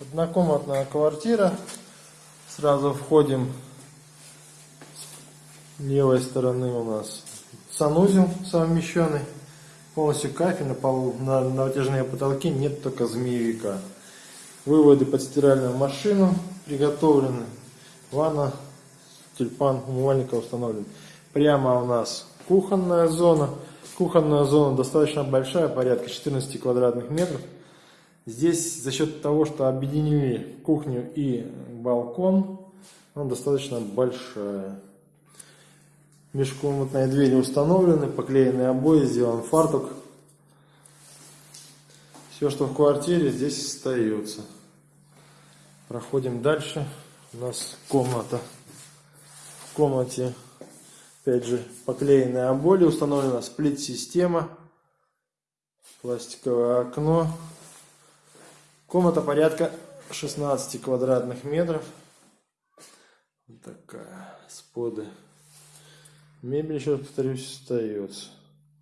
Однокомнатная квартира. Сразу входим. С левой стороны у нас санузел совмещенный. Полностью кафель на на, на натяжные потолки, нет только змеевика. Выводы под стиральную машину приготовлены. Ванна, тюльпан, умывальника установлен. Прямо у нас кухонная зона. Кухонная зона достаточно большая, порядка 14 квадратных метров. Здесь за счет того, что объединили кухню и балкон, она достаточно большая. Межкомнатные двери установлены, поклеены обои, сделан фартук. Все, что в квартире, здесь остается. Проходим дальше. У нас комната. В комнате, опять же, поклеенные обои, установлена сплит-система, пластиковое окно. Комната порядка 16 квадратных метров. Вот такая, споды. Мебель, еще раз повторюсь, остается.